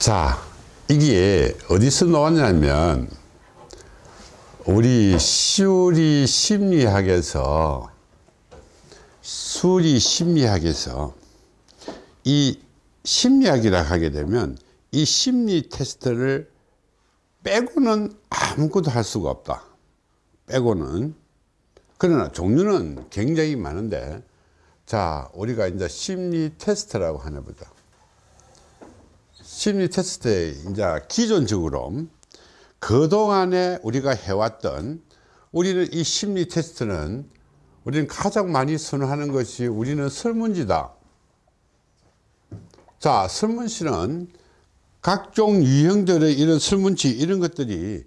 자, 이게 어디서 나왔냐면 우리 시우리 심리학에서 수리 심리학에서 이 심리학이라 하게 되면 이 심리 테스트를 빼고는 아무것도 할 수가 없다. 빼고는. 그러나 종류는 굉장히 많은데 자, 우리가 이제 심리 테스트라고 하나 보자. 심리 테스트에 이제 기존적으로 그동안에 우리가 해왔던 우리는 이 심리 테스트는 우리는 가장 많이 선호하는 것이 우리는 설문지다. 자, 설문지는 각종 유형들의 이런 설문지 이런 것들이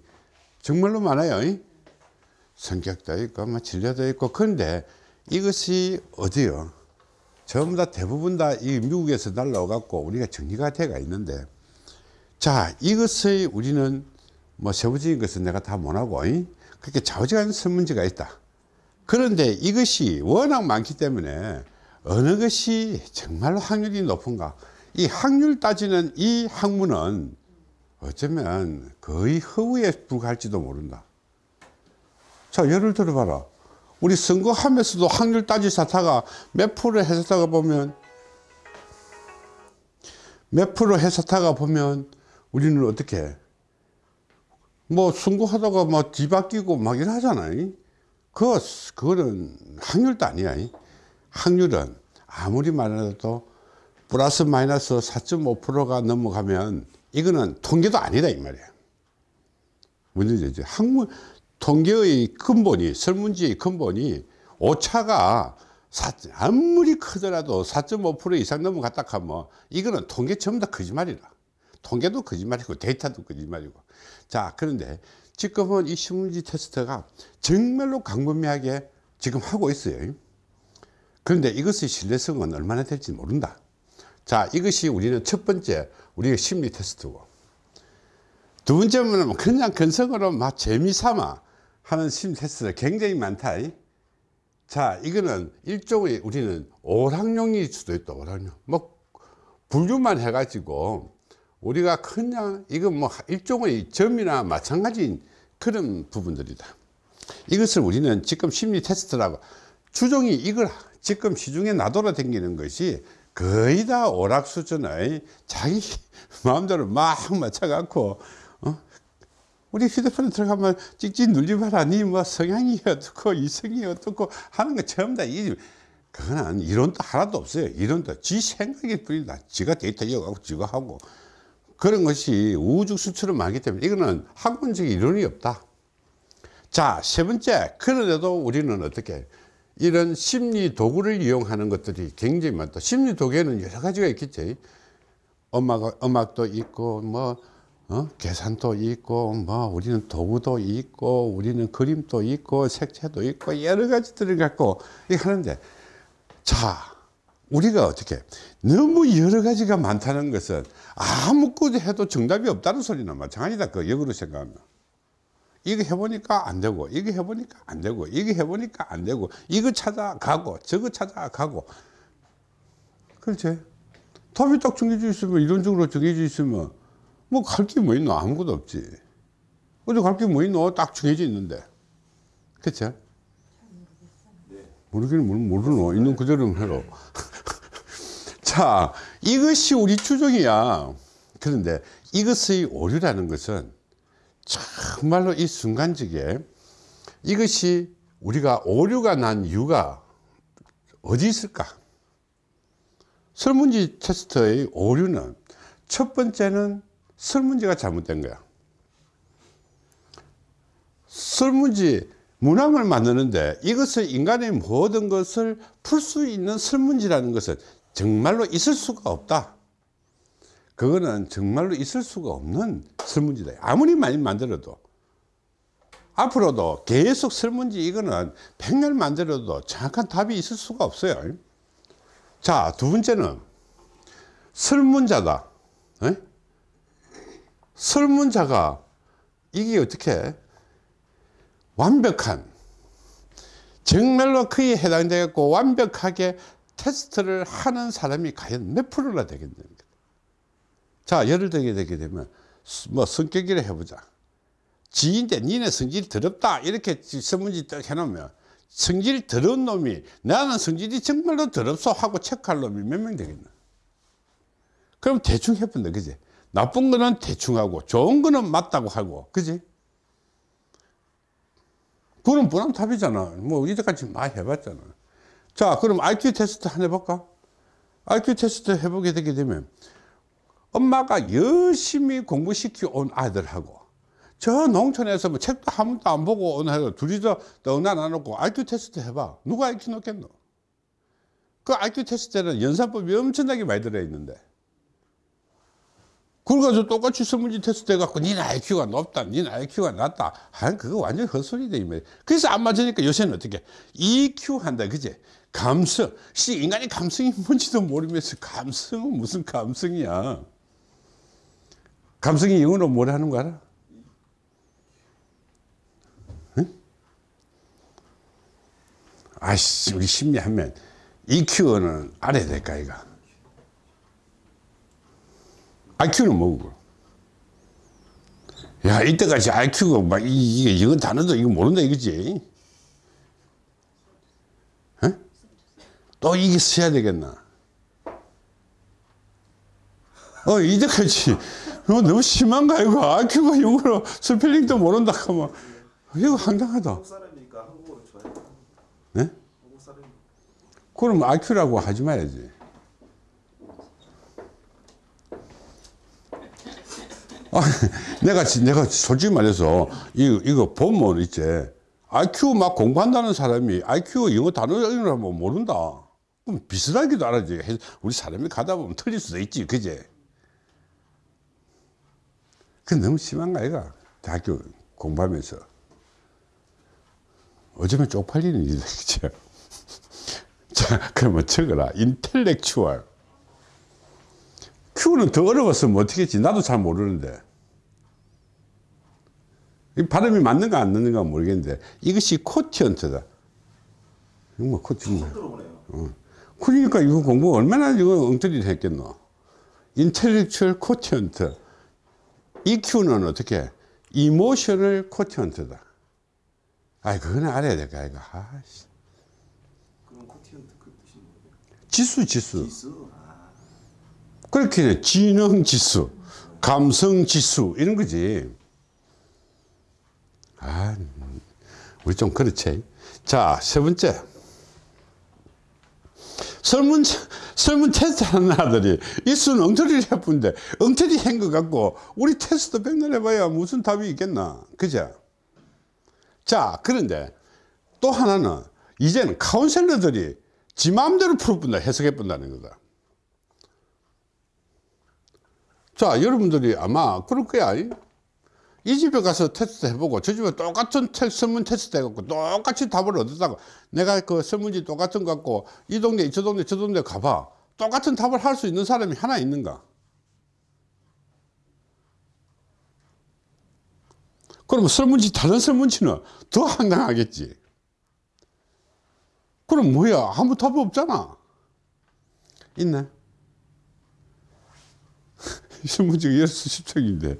정말로 많아요. 성격도 있고, 뭐 진료도 있고, 그런데 이것이 어디요? 전부 다 대부분 다 이 미국에서 날라와갖고 우리가 정리가 돼가 있는데, 자, 이것의 우리는 뭐 세부적인 것은 내가 다 못하고, 그렇게 좌우지간 설문지가 있다. 그런데 이것이 워낙 많기 때문에 어느 것이 정말로 확률이 높은가? 이 확률 따지는 이 학문은 어쩌면 거의 허우에 불과할지도 모른다. 자, 예를 들어 봐라. 우리 선거하면서도 확률 따지사다가 몇 프로 해서다가 보면 몇 프로 해서다가 보면 우리는 어떻게 뭐 선거하다가 뭐 뒤바뀌고 막 이러잖아요. 그, 그거는 확률도 아니야. 확률은 아무리 말해도 플러스 마이너스 4.5%가 넘어가면 이거는 통계도 아니다 이 말이야. 문제지. 학문 통계의 근본이 설문지의 근본이 오차가 아무리 크더라도 4.5% 이상 넘어갔다 하면 이거는 통계 전부 다 거짓말이라. 통계도 거짓말이고 데이터도 거짓말이고. 자 그런데 지금은 이 신문지 테스트가 정말로 광범위하게 지금 하고 있어요. 그런데 이것의 신뢰성은 얼마나 될지 모른다. 자, 이것이 우리는 첫 번째 우리의 심리 테스트고. 두 번째는 그냥 근성으로 막 재미삼아 하는 심리 테스트가 굉장히 많다. 자, 이거는 일종의 우리는 오락용일 수도 있다, 오락용. 뭐, 분류만 해가지고 우리가 그냥 이건 뭐 일종의 점이나 마찬가지인 그런 부분들이다. 이것을 우리는 지금 심리 테스트라고 추종이 이걸 지금 시중에 나돌아 다니는 것이 거의 다 오락 수준의 자기 마음대로 막 맞춰갖고 어? 우리 휴대폰에 들어가면 찍찍 눌리봐라 니 뭐 성향이 어떻고 이성이 어떻고 하는 거 전부 다 이, 그거는 이론도 하나도 없어요 이론도 지 생각일 뿐이다 지가 데이터 이어가고 지가 하고 그런 것이 우주 수처럼 많기 때문에 이거는 학문적 이론이 없다. 자, 세 번째. 그런데도 우리는 어떻게 이런 심리 도구를 이용하는 것들이 굉장히 많다. 심리 도구에는 여러 가지가 있겠지. 음악, 음악도 있고, 뭐, 어? 계산도 있고, 뭐, 우리는 도구도 있고, 우리는 그림도 있고, 색채도 있고, 여러 가지들을 갖고 하는데, 자, 우리가 어떻게 너무 여러 가지가 많다는 것은 아무것도 해도 정답이 없다는 소리나 마찬가지다. 그 역으로 생각하면. 이거 해보니까 안 되고 이거 해보니까 안 되고 이거 해보니까 안 되고 이거 찾아가고 저거 찾아가고. 그렇지? 답이 딱 정해져 있으면 이론적으로 정해져 있으면 뭐 갈 게 뭐 있노? 아무것도 없지. 어디 갈 게 뭐 있노? 딱 정해져 있는데. 그치 모르기는 모르노? 있는 그대로 해로. 자 이것이 우리 추종이야. 그런데 이것의 오류라는 것은 정말로 이 순간적에 이것이 우리가 오류가 난 이유가 어디 있을까? 설문지 테스트의 오류는 첫 번째는 설문지가 잘못된 거야 설문지 문항을 만드는데 이것을 인간의 모든 것을 풀 수 있는 설문지라는 것은 정말로 있을 수가 없다. 그거는 정말로 있을 수가 없는 설문지다. 아무리 많이 만들어도. 앞으로도 계속 설문지 이거는 백날 만들어도 정확한 답이 있을 수가 없어요. 자, 두 번째는 설문자다. 에? 설문자가 이게 어떻게 완벽한 정말로 그에 해당되겠고 완벽하게 테스트를 하는 사람이 과연 몇 프로나 되겠는가 자 예를 들게 되게 되면 스- 뭐 성격이라 해보자. 지인데 니네 성질이 더럽다. 이렇게 설문지 딱 해놓으면 성질이 더러운 놈이 나는 성질이 정말로 더럽소 하고 체크할 놈이 몇 명 되겠나? 그럼 대충 해본다. 그지 나쁜 거는 대충 하고 좋은 거는 맞다고 하고. 그지? 그럼 뻔한 답이잖아. 뭐 이제까지 많이 해봤잖아. 자 그럼 IQ 테스트 하나 해볼까? IQ 테스트 해보게 되게 되면 엄마가 열심히 공부시켜 온 아들하고 저 농촌에서 뭐 책도 한 번도 안 보고 온 아들 둘이서 떡나 나놓고 IQ 테스트 해봐. 누가 IQ 높겠노? 그 IQ 테스트에는 연산법이 엄청나게 많이 들어있는데 그래가지고 똑같이 설문지 테스트 해갖고 니는 IQ가 높다 니는 IQ가 낮다 아 그거 완전 헛소리다 이 말. 그래서 안 맞으니까 요새는 어떻게 EQ 한다 그제 감성 씨 인간이 감성이 뭔지도 모르면서 감성은 무슨 감성이야 감성이 영어로 뭐라 하는 거 알아? 응? 아씨 우리 심리하면 EQ는 알아야 될까 이가 IQ는 뭐고? 야, 이때까지 IQ가 막, 이, 이게, 이건 단어도 이거 모른다 이거지. 에? 또 이게 써야 되겠나? 어, 이때까지, 어, 너무 심한가, 이거? IQ가 영어로 스펠링도 모른다 하면, 이거 황당하다. 한국 사람이니까 한국어를 좋아해. 네? 한국 사람이 그럼 IQ라고 하지 말아야지. 아, 내가, 지- 내가 솔직히 말해서, 이거, 이거 보면 있지. IQ 막 공부한다는 사람이 IQ 영어 단어 이름을 뭐 모른다. 그럼 비슷하기도 알아지. 해- 우리 사람이 가다 보면 틀릴 수도 있지. 그제? 그 너무 심한 거 아이가? 대학교 공부하면서. 어쩌면 쪽팔리는 일이다. 그죠? 자, 그러면 적어라. 인텔렉추얼. Q는 더 어려웠으면 어떻게 했지? 나도 잘 모르는데. 이 발음이 맞는가 안 맞는가 모르겠는데 이것이 quotient다. 이거 뭐 quotient. 들어보네요. 그러니까 이거 공부 얼마나 이거 엉터리를 했겠노. intellectual quotient. EQ는 어떻게? emotional quotient다. 아이, 그거는 알아야 될 거야, 이거. 아이씨. 그럼 quotient 그 뜻이 뭐예요? 지수, 지수. 지수. 아, 그렇게 지능 지수, 감성 지수 이런 거지. 아, 우리 좀 그렇지. 자, 세 번째. 설문, 설문 테스트 하는 아들이 이수는 엉터리를 해본데 엉터리 한 것 같고 우리 테스트 백날 해봐야 무슨 답이 있겠나. 그죠? 자, 그런데 또 하나는 이제는 카운셀러들이 지 마음대로 풀어본다, 해석해본다는 거다. 자, 여러분들이 아마 그럴 거야. 이 집에 가서 테스트 해보고 저 집에 똑같은 테, 설문 테스트 해갖고 똑같이 답을 얻었다고 내가 그 설문지 똑같은 거 갖고 이 동네, 저 동네, 저 동네 가봐. 똑같은 답을 할 수 있는 사람이 하나 있는가? 그럼 설문지, 다른 설문지는 더 황당하겠지. 그럼 뭐야? 아무 답이 없잖아. 있네. 설문지가 열 수십 쪽인데.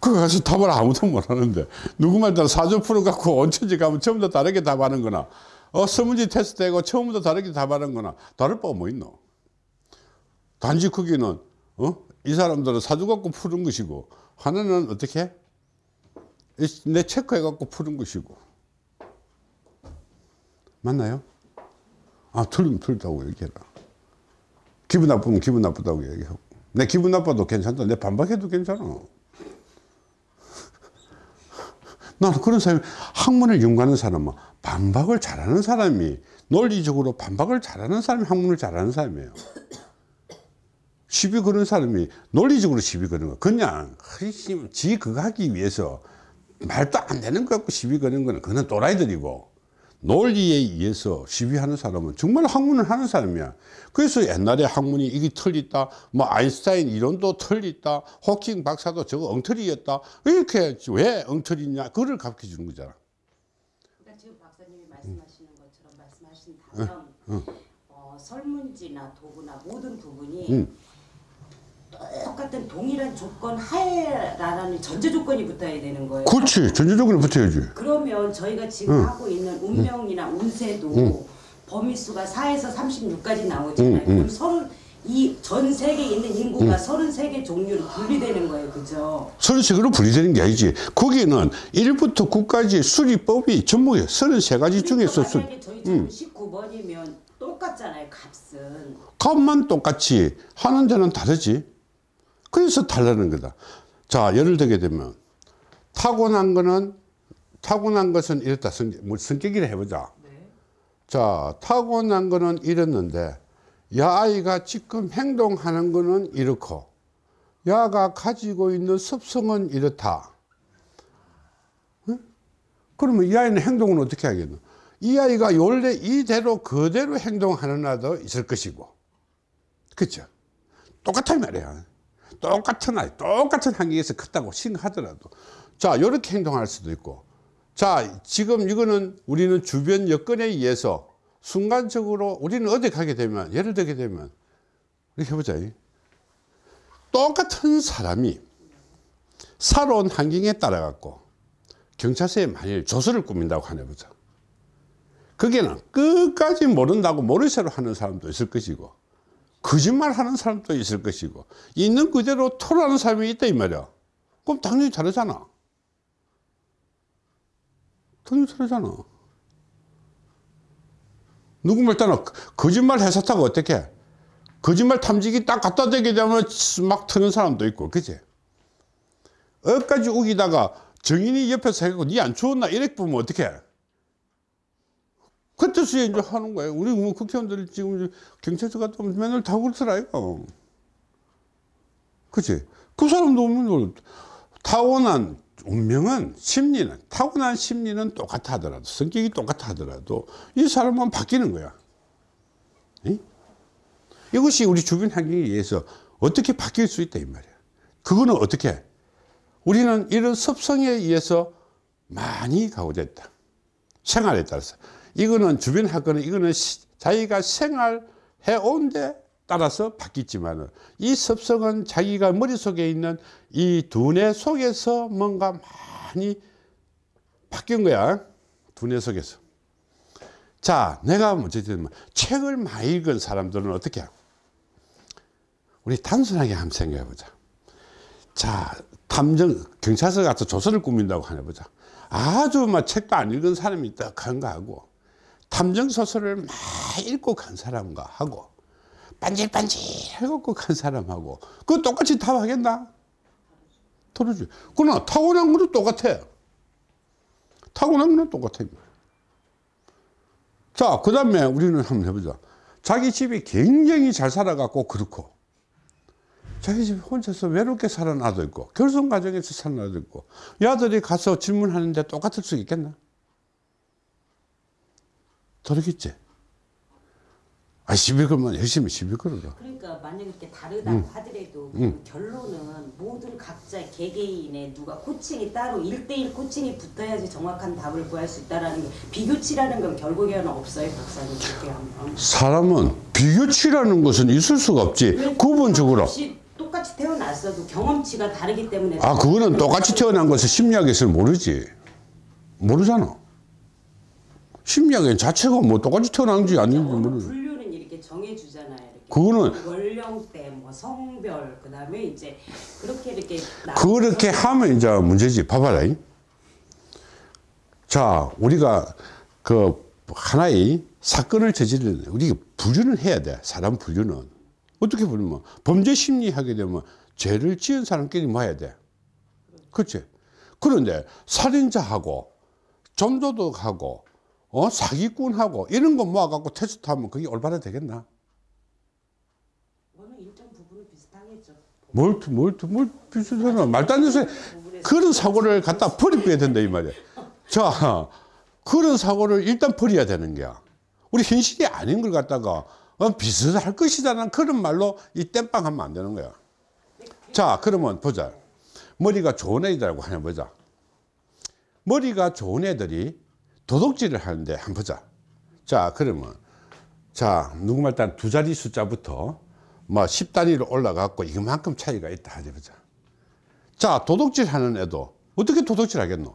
그거 가서 답을 아무도 못 하는데. 누구 말따라 사전 풀어 갖고 원천지 가면 처음부터 다르게 답하는 거나. 어 설문지 테스트 되고 처음부터 다르게 답하는 거나. 다를 바가 뭐 있노? 단지 거기는 어 이 사람들은 사주 갖고 푸는 것이고 하나는 어떻게? 이- 내 체크해 갖고 푸는 것이고. 맞나요? 아 틀리면 틀렸다고 얘기해라. 기분 나쁘면 기분 나쁘다고 얘기하고 내 기분 나빠도 괜찮다. 내 반박해도 괜찮아. 나는 그런 사람이 학문을 연구하는 사람은 반박을 잘하는 사람이 논리적으로 반박을 잘하는 사람이 학문을 잘하는 사람이에요. 시비 거는 사람이 논리적으로 시비 거는 거. 그냥 지 그거 하기 위해서 말도 안 되는 거 갖고 시비 거는 거는 그는 또라이들이고 논리에 의해서 시비하는 사람은 정말 학문을 하는 사람이야. 그래서 옛날에 학문이 이게 틀리다, 뭐 아인슈타인 이론도 틀리다, 호킹 박사도 저거 엉터리였다. 이렇게 왜 엉터리냐? 그걸 가르쳐 주는 거잖아. 그러니까 지금 박사님이 말씀하시는 것처럼 말씀하신 다음 어, 설문지나 도구나 모든 부분이 똑같은 동일한 조건 하에라는 전제 조건이 붙어야 되는 거예요. 그렇지. 전체적으로 붙어야지. 그러면 저희가 지금 응. 하고 있는 운명이나 운세도 범위수가 4에서 36까지 나오잖아요. 응, 응. 그럼 서른 이전 세계에 있는 인구가 33개 종류로 분리되는 거예요. 그죠? 서른세개로 분리되는 게 아니지. 거기는 1부터 9까지 수리법이 전부 33가지 중에서 수, 그러니까 만약에 저희처럼 19번이면 똑같잖아요. 값은. 값만 똑같이 하는 데는 다르지. 그래서 달라는 거다. 자, 예를 들게 되면 타고난 거는 타고난 것은 이렇다. 성, 뭐 성격이라 해보자. 자, 타고난 거는 이랬는데 야 아이가 지금 행동하는 거는 이렇고 야가 가지고 있는 습성은 이렇다. 응? 그러면 이 아이는 행동은 어떻게 하겠노? 이 아이가 원래 이대로 그대로 행동하는 아도 있을 것이고 그죠? 똑같은 말이야. 똑같은 아이, 똑같은 환경에서 컸다고 생각하더라도. 자, 이렇게 행동할 수도 있고. 자, 지금 이거는 우리는 주변 여건에 의해서 순간적으로 우리는 어디 가게 되면, 예를 들게 되면, 이렇게 해보자. 똑같은 사람이 살아온 환경에 따라 갖고 경찰서에 만일 조서를 꾸민다고 하네 보자. 거기는 끝까지 모른다고 모르쇠로 하는 사람도 있을 것이고, 거짓말 하는 사람도 있을 것이고 있는 그대로 토라는 사람이 있다 이 말이야. 그럼 당연히 다르잖아. 당연히 다르잖아. 누구 말 따나 거짓말 해서타고 어떻게 거짓말 탐지기 딱 갖다 대게 되면 막 트는 사람도 있고 그지 어까지 우기다가 정인이 옆에서 해갖고 니 안 추웠나? 이렇게 보면 어떡해 그 뜻이 이제 하는 거예요. 우리 뭐 국회의원들이 지금 경찰서 갔다 오면 맨날 다 그렇더라, 이거. 그치? 그 사람도 뭐 타고난 운명은 심리는, 타고난 심리는 똑같아 하더라도, 성격이 똑같아 하더라도 이 사람은 바뀌는 거야. 이? 이것이 우리 주변 환경에 의해서 어떻게 바뀔 수 있다, 이 말이야. 그거는 어떻게? 우리는 이런 습성에 의해서 많이 가고됐다. 생활에 따라서. 이거는 주변 학교는 이거는 시- 자기가 생활해 온 데 따라서 바뀌지만 이 습성은 자기가 머릿속에 있는 이 두뇌 속에서 뭔가 많이 바뀐 거야. 두뇌 속에서. 자, 내가 어쨌든 책을 많이 읽은 사람들은 어떻게? 우리 단순하게 한번 생각해 보자. 자, 탐정, 경찰서 가서 조서를 꾸민다고 하나 보자. 아주 막 책도 안 읽은 사람이 딱 한가 하고, 탐정 소설을 막 읽고 간 사람과 하고, 반질반질 해갖고 간 사람하고, 그거 똑같이 답하겠나? 다르지. 그러나 타고난 거는 똑같아. 타고난 거는 똑같아. 자, 그 다음에 우리는 한번 해보자. 자기 집이 굉장히 잘 살아갖고 그렇고, 자기 집 혼자서 외롭게 아도 있고 결손 가정에서 아도 있고 이 아들이 가서 질문하는데 똑같을 수 있겠나? 다르겠지. 아 시비 걸면 열심히 시비 걸어라. 그러니까 만약 이렇게 다르다고 하더라도 그 결론은 모든 각자 개개인의 누가 코칭이 따로 1대1 코칭이 붙어야지 정확한 답을 구할 수 있다라는 게 비교치라는 건 결국에는 없어요 박사님 그렇게 하면 사람은 비교치라는 것은 있을 수가 없지. 구분적으로. 똑같이 태어났어도 경험치가 다르기 때문에 아 그거는 똑같이 태어난 것을 심리학에서는 모르지. 모르잖아. 심리학의 자체가 뭐 똑같이 태어난지 아닌지 어느 모르지. 분류는 이렇게 정해주잖아요. 이렇게. 그거는- 연령대, 뭐 성별, 그 다음에 이제 그렇게 이렇게 나- 그렇게 하면 이제 문제지. 봐봐라. 이. 자, 우리가 그 하나의 사건을 저지르는, 우리가 분류는 해야 돼. 사람 분류는. 어떻게 분류면? 범죄 심리 하게 되면 죄를 지은 사람끼리 모아야 돼. 그렇지? 그런데 살인자하고 점도덕하고 어? 사기꾼하고 이런 거 모아갖고 테스트하면 그게 올바로 되겠나? 뭘, 뭘, 뭘 비슷하나? 말도 안 되는 그런 사고를 갖다 버려야 된다, 이 말이야. 자, 그런 사고를 일단 버려야 되는 거야. 우리 현실이 아닌 걸 갖다가 어, 비슷할 것이다라는 그런 말로 이 땜빵 하면 안 되는 거야. 자, 그러면 보자. 머리가 좋은 애들하고 하나 보자. 머리가 좋은 애들이 도둑질을 하는데 한번 보자. 자, 그러면 자, 누구 말따 두 자리 숫자부터 뭐 10단위로 올라갔고 이만큼 차이가 있다 하자 보자. 자, 도둑질 하는 애도 어떻게 도둑질 하겠노?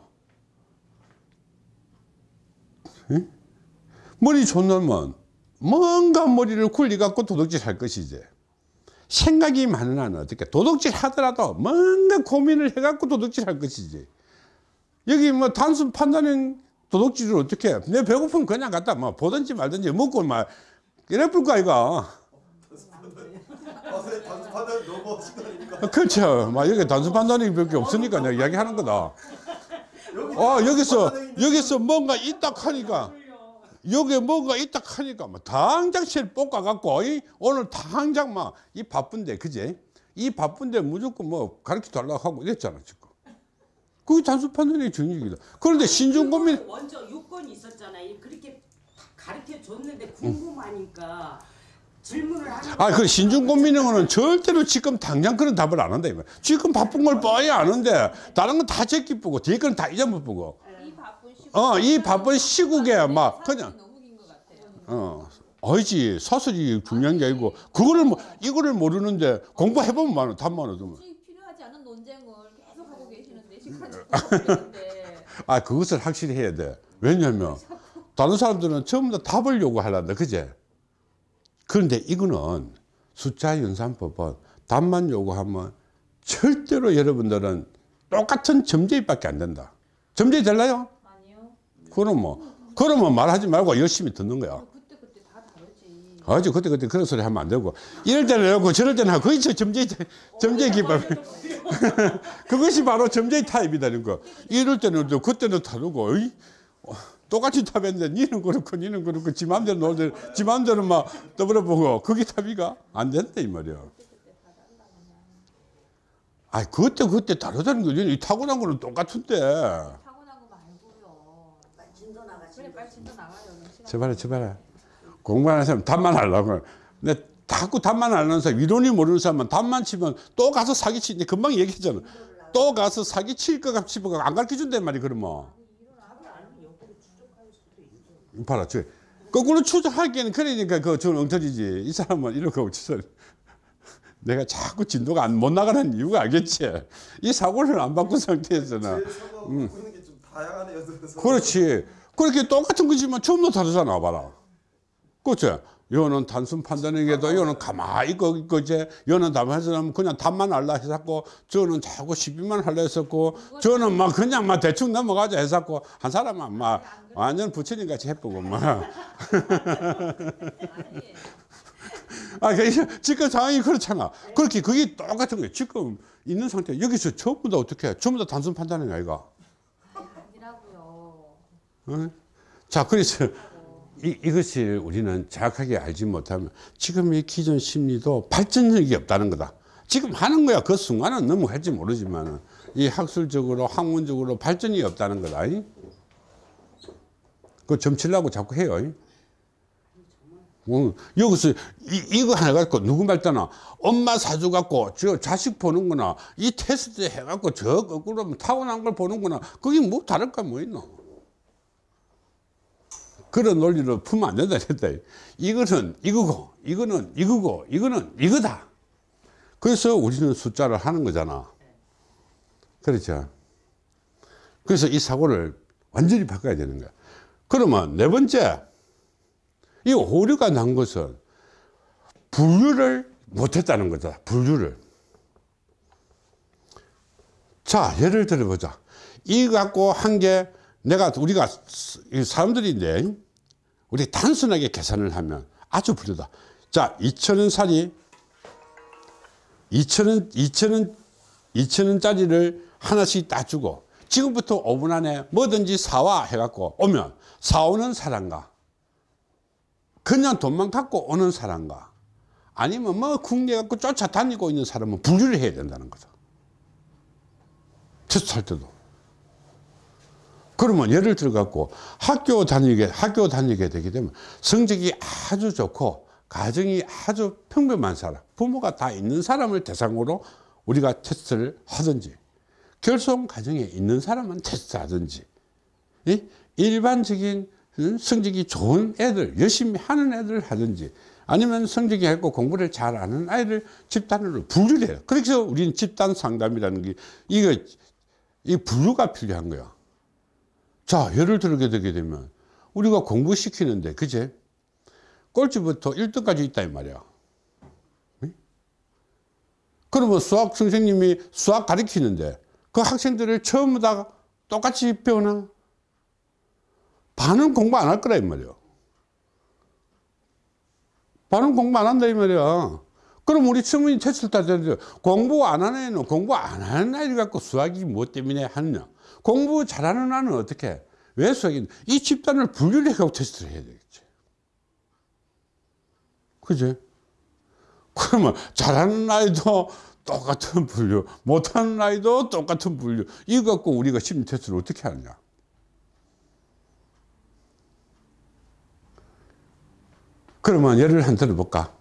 응? 머리 놈은 뭔가 머리를 굴리 갖고 도둑질 할 것이지. 생각이 많은 한은 어떻게 도둑질 하더라도 뭔가 고민을 해 갖고 도둑질 할 것이지. 여기 뭐 단순 판단형 도둑질을 어떻게 해? 내 배고프면 그냥 갖다 뭐 보든지 말든지 먹고 막 이래 볼거 아이가. 아, 선생님 단수 판단 너무 하신 거 아닙니까? 그렇죠. 막 여기 단순 판단이 밖에 없으니까 내가 이야기하는 거다. 어, 여기서, 여기서 뭔가 있다 하니까, 여기 뭔가 있다 하니까, 막 당장 실 볶아갖고, 이 오늘 당장 막, 이 바쁜데, 그제? 이 바쁜데 무조건 뭐 가르쳐 달라고 하고 이랬잖아, 지금. 그게 단순 판단의 정력이다. 그런데 신중 고민, 먼저 요건이 있었잖아요. 그렇게 가르쳐 줬는데 궁금하니까 질문을 하는 아, 그 신중 고민형은 절대로 지금 당장 그런 답을 안 한다, 이거. 지금 바쁜 걸 뻔히 아는데, 다른 건 다 제끼쁘고, 뒤에 건 다 잊어먹고. 이 바쁜 시국 어, 이 바쁜 시국에 막, 그냥, 너무 긴것 같아요. 어, 아니지 사설이 중요한 게 아니고 그거를 뭐 이거를 모르는데 공부해보면 많아 답만 얻으면 아 그것을 확실히 해야 돼 왜냐하면 다른 사람들은 다 답을 요구하란다 그제 그런데 이거는 숫자 연산법은 답만 요구하면 절대로 여러분들은 똑같은 점제입 밖에 안 된다 점제이 될라요? 아니요. 그럼 뭐 그러면 말하지 말고 열심히 듣는 거야. 아주 그때 그때 그런 소리 하면 안 되고. 이럴 때는 이러고 저럴 때는 하고 그게 저 점제 점제 기법. 그것이 바로 점제 타입이다는 거. 이럴 때는 또 그때는 다르고 어이? 어, 똑같이 답했는데 니는 그렇고 니는 그렇고 지 맘대로 놀대 지 맘대로 막 떠벌어 보고 그게 답이가? 안 된다 이 말이야. 아 그때 그때 다르다는 거지. 이 타고난 거는 똑같은데. 타고난 거 말고요. 진도 나가 빨리 진도 나가요. 제발해 제발해 공부하는 사람 답만 하려고. 근데 자꾸 답만 하는 사람 이론이 모르는 사람은 답만 치면 또 가서 사기치는데 금방 얘기했잖아. 또 가서 사기칠 것 같이 안 가르쳐 준단 말이 그러면. 봐라 저 거꾸로 추적하기에는 그러니까 그저 엉터리지. 이 사람은 이렇게 치서 내가 자꾸 진도가 안, 못 나가는 이유가 알겠지? 이 사고를 안 바꾼 상태에서는. 그래서. 그렇지. 그렇게 똑같은 거지만 전부 다르잖아, 봐라. 그렇지? 요는 단순 판단에게도 요는 가만히 있고, 있고 이제, 요는 답해서는 그냥 답만 알라 했었고, 저는 자꾸 시비만 할라 했었고, 저는 막 그냥 막 대충 넘어가자 했었고, 한 사람은 막 완전 부처님 같이 해보고, 막. 아니 아, 그 지금 상황이 그렇잖아. 그렇게 그게 똑같은 거예요. 지금 있는 상태. 여기서 전부 다 어떻게 해? 전부 다 단순 판단이 아이가. 아니라고요. 어? 자, 그래서 이, 이것이 우리는 정확하게 알지 못하면 지금 이 기존 심리도 발전력이 없다는 거다. 지금 하는 거야. 그 순간은 너무 할지 모르지만 이 학술적으로 학문적으로 발전이 없다는 거다. 이? 그거 점치려고 자꾸 해요. 이? 어, 여기서 이, 이거 하나 갖고 누구 말따나 엄마 사주 갖고 저 자식 보는구나 이 테스트 해갖고 저 거꾸로 타고난 걸 보는구나 그게 뭐 다를 까 뭐 있노 그런 논리를 풀면 안 된다 했다. 이거는 이거고 이거는 이거고 이거는 이거다. 그래서 우리는 숫자를 하는 거잖아. 그렇죠? 그래서 이 사고를 완전히 바꿔야 되는 거야. 그러면 네 번째 이 오류가 난 것은 분류를 못했다는 거다 분류를. 자 예를 들어 보자. 이 갖고 한 게 내가 우리가 이 사람들인데 우리 단순하게 계산을 하면 아주 부르다 자 2천원 살이 2천원 2천원 2천원짜리를 하나씩 따주고 지금부터 5분 안에 뭐든지 사와 해갖고 오면 사오는 사람과 그냥 돈만 갖고 오는 사람과 아니면 뭐 국내 갖고 쫓아다니고 있는 사람은 분류를 해야 된다는 거죠. 테스트 할 때도. 그러면 예를 들어 갖고 학교 다니게 학교 다니게 되게 되면 성적이 아주 좋고 가정이 아주 평범한 사람, 부모가 다 있는 사람을 대상으로 우리가 테스트를 하든지 결손 가정에 있는 사람은 테스트 하든지 이 일반적인 음, 성적이 좋은 애들 열심히 하는 애들 하든지 아니면 성적이 있고 공부를 잘 아는 아이를 집단으로 분류를 해요. 그래서 우리는 집단 상담이라는 게 이거 이 분류가 필요한 거야. 자, 예를 들게 되게 되면 우리가 공부시키는데 그제 꼴찌부터 1등까지 있다 이 말이야. 응? 그러면 수학 선생님이 수학 가르치는데 그 학생들을 처음부 다 똑같이 배우나? 반은 공부 안 할 거라 이 말이야. 반은 공부 안 한다 이 말이야. 그럼 우리 친구이 테스트를 따지는데 공부 안 하는 애는 공부 안 하는 아이를 갖고 수학이 뭐 때문에 하느냐. 공부 잘하는 아는 어떻게 해? 왜 수학이 이 집단을 분류를 해가고 테스트를 해야 되겠지. 그지? 그러면 잘하는 아이도 똑같은 분류, 못하는 아이도 똑같은 분류. 이거 갖고 우리가 심리 테스트를 어떻게 하느냐. 그러면 예를 한 들어볼까?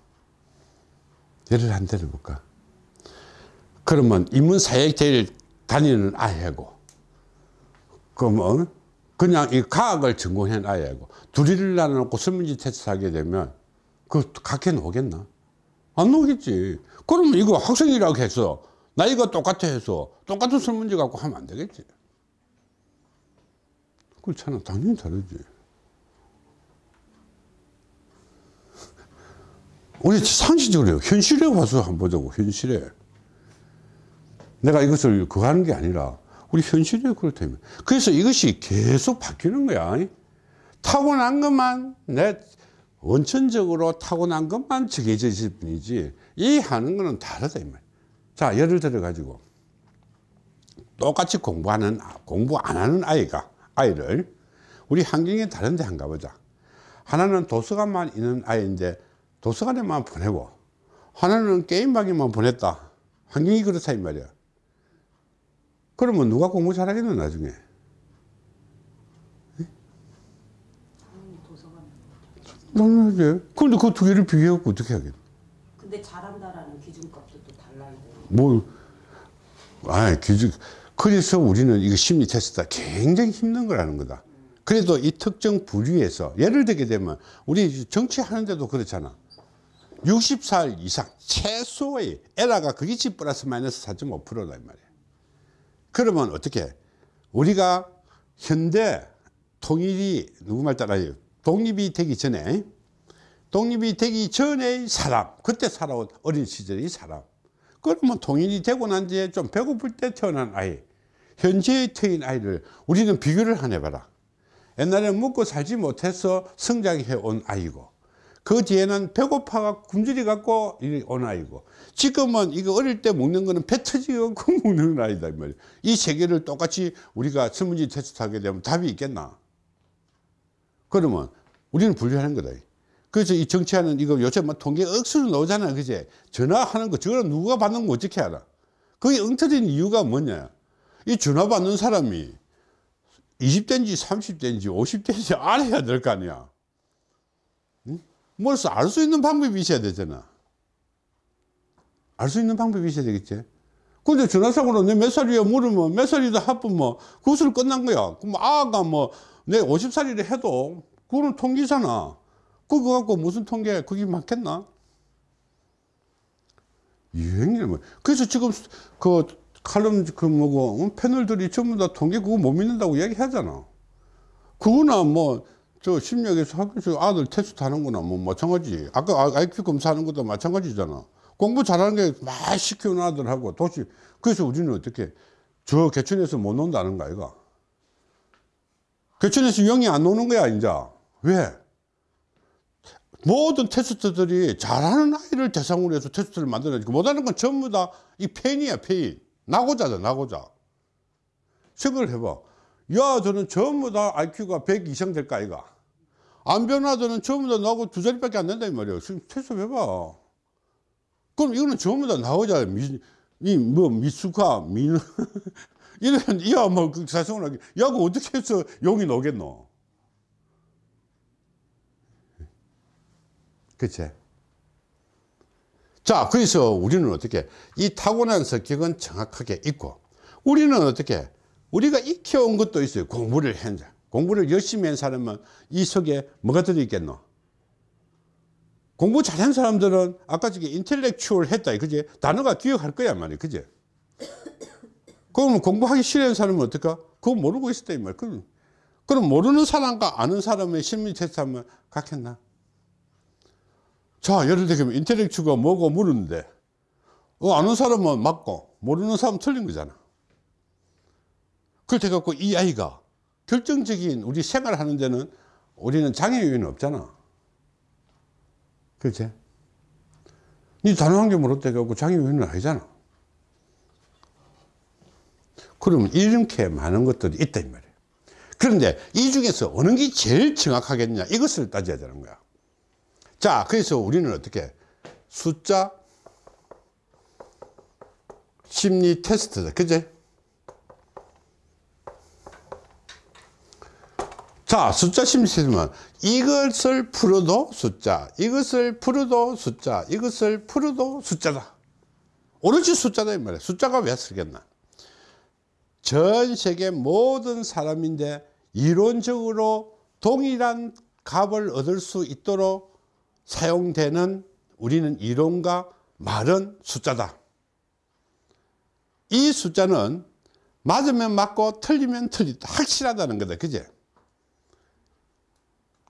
예를 한 들어볼까? 그러면 인문사회제일 다니는 아이하고, 그러면 그냥 이 과학을 전공한 아이하고, 둘이를 나눠놓고 설문지 테스트 하게 되면, 그 각해 나오겠나? 안 나오겠지. 그러면 이거 학생이라고 해서, 나이가 똑같아 해서, 똑같은 설문지 갖고 하면 안 되겠지. 그렇잖아. 당연히 다르지. 우리 상식적으로 현실에 와서 한번 보자고 현실에 내가 이것을 그거 하는 게 아니라 우리 현실에 그렇다면. 그래서 이것이 계속 바뀌는 거야. 타고난 것만 내 원천적으로 타고난 것만 정해져 있을 뿐이지. 이 하는 거는 다르다 이 말. 자 예를 들어 가지고 똑같이 공부하는 공부 안 하는 아이가 아이를 우리 환경이 다른데 한 가 보자. 하나는 도서관만 있는 아이인데 도서관에만 보내고 하나는 게임방에만 보냈다. 환경이 그렇다 이 말이야 그러면 누가 공부 잘하겠노 나중에. 당연하지 그런데 그 두 개를 비교해갖고 어떻게 하겠노 근데 잘한다라는 기준값도 또 달라야 돼요. 뭐, 아, 기준. 그래서 우리는 이거 심리 테스트가 굉장히 힘든 거라는 거다. 그래도 이 특정 부류에서 예를 들게 되면 우리 정치하는데도 그렇잖아. 60살 이상 최소의 에라가 그게 지 플러스 마이너스 4.5%다 이 말이야. 그러면 어떻게? 우리가 현대 통일이 누구 말 따라요? 독립이 되기 전에 독립이 되기 전의 사람, 그때 살아온 어린 시절의 사람. 그러면 통일이 되고 난 뒤에 좀 배고플 때 태어난 아이, 현재의 태인 아이를 우리는 비교를 한 해봐라. 옛날에 먹고 살지 못해서 성장해 온 아이고, 그 뒤에는 배고파가 굶주리 갖고 온 아이고, 지금은 이거 어릴 때 먹는 거는 배 터지고 먹는 아이다. 이 말이야. 이 세 개를 똑같이 우리가 설문지 테스트 하게 되면 답이 있겠나? 그러면 우리는 분류하는 거다. 그래서 이 정치하는 이거 요새 뭐 통계 억수로 나오잖아. 그제? 전화하는 거, 저거는 누가 받는 거 어떻게 알아? 그게 엉터진 이유가 뭐냐? 이 전화 받는 사람이 20대인지 30대인지 50대인지 알아야 될 거 아니야. 응? 뭘서 알수 있는 방법이 있어야 되잖아. 알 수 있는 방법이 있어야 되겠지. 근데 전화상으로 내 몇 살이야 물으면 몇 살이다 하면 그것으로 끝난 거야. 그럼 아가 뭐 내 50살이라 해도 그거는 통계잖아. 그거 갖고 무슨 통계 그게 맞겠나? 유행이를 뭐. 그래서 지금 그 칼럼 그 뭐고 어? 패널들이 전부 다 통계 그거 못 믿는다고 이야기하잖아. 그거나 뭐 저 심리학에서 학교에서 아들 테스트 하는구나 뭐 마찬가지. 아까 IQ 검사하는 것도 마찬가지잖아. 공부 잘하는 게 막 시키는 아들하고 도시 그래서 우리는 어떻게 저 개천에서 못 논다는 거 아이가? 개천에서 영이 안 노는 거야 이제 왜? 모든 테스트들이 잘하는 아이를 대상으로 해서 테스트를 만들어내고 못하는 건 전부 다이 페인이야 페인 나고자다 나고자 생각을 해봐 야 저는 전부 다 IQ가 100 이상 될까 아이가 안 변하더는 전부 다 나하고 두 자리밖에 안 된다 이 말이야. 지금 테스트 해봐. 그럼 이거는 전부 다 나오자. 미, 이 뭐 미숙하 미는 이런 야뭐 그 사성을 하게. 야그 어떻게 해서 용이 나오겠노? 그치? 자, 그래서 우리는 어떻게, 이 타고난 성격은 정확하게 있고, 우리는 어떻게, 우리가 익혀온 것도 있어요. 공부를 현재. 공부를 열심히 한 사람은 이 속에 뭐가 들어있겠노? 공부 잘한 사람들은 아까 저기 인텔렉추얼 했다. 그지? 단어가 기억할 거야 말이야. 그지? 그러면 공부하기 싫어하는 사람은 어떨까 그거 모르고 있었다 이 말이야 그럼, 그럼 모르는 사람과 아는 사람의 심리 테스트 하면 같겠나? 자 예를 들면 인텔렉추가 뭐고 물었는데 어, 아는 사람은 맞고 모르는 사람은 틀린 거잖아. 그렇게 해갖고 이 아이가 결정적인 우리 생활하는 데는 우리는 장애 요인은 없잖아. 그렇지? 니 단어 한개 물었다 해갖고 장애 요인은 아니잖아. 그러면 이렇게 많은 것들이 있다 이 말이에요 그런데 이 중에서 어느 게 제일 정확하겠냐? 이것을 따져야 되는 거야. 자 그래서 우리는 어떻게 숫자 심리 테스트다. 그제 자 숫자 테스트면 이것을 풀어도 숫자 이것을 풀어도 숫자 이것을 풀어도 숫자다 오로지 숫자다 이 말이야 숫자가 왜 쓰겠나 전 세계 모든 사람인데 이론적으로 동일한 값을 얻을 수 있도록 사용되는 우리는 이론과 말은 숫자다. 이 숫자는 맞으면 맞고 틀리면 틀리다. 확실하다는 거다. 그제?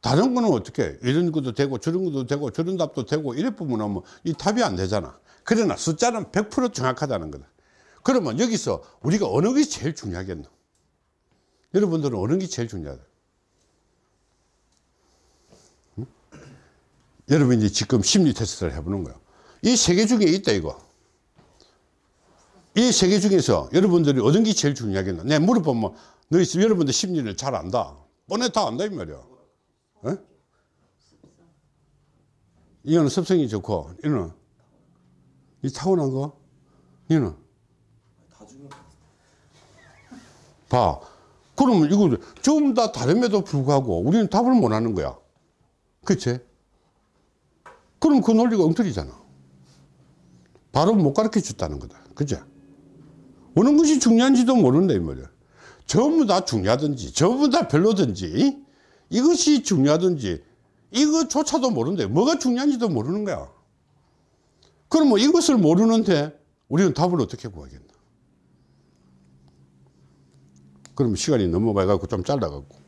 다른 거는 어떻게 이런 것도 되고 저런 것도 되고 저런 답도 되고 이래 보면 뭐이 답이 안 되잖아. 그러나 숫자는 100% 정확하다는 거다. 그러면 여기서 우리가 어느 게 제일 중요하겠노? 여러분들은 어느 게 제일 중요하다? 응? 여러분이 지금 심리 테스트를 해보는 거예요. 이세 개 중에 있다 이거. 이 세 개 중에서 여러분들이 어떤 게 제일 중요하겠나? 내가 물어보면 너희 여러분들 심리를 잘 안다. 뻔해 다 안다 이 말이야. 어? 이거는 습성이 좋고 이거는 이 타고난 거 이거는. 봐. 그러면 이거 전부 다 다름에도 불구하고 우리는 답을 못 하는 거야. 그치? 그럼 그 논리가 엉터리잖아. 바로 못 가르쳐 줬다는 거다. 그치? 어느 것이 중요한지도 모른다, 이 말이야. 전부 다 중요하든지, 전부 다 별로든지, 이것이 중요하든지, 이거조차도 모른대. 뭐가 중요한지도 모르는 거야. 그러면 이것을 모르는데 우리는 답을 어떻게 구하겠나? 그럼 시간이 넘어가 갖고 좀 잘라 갖고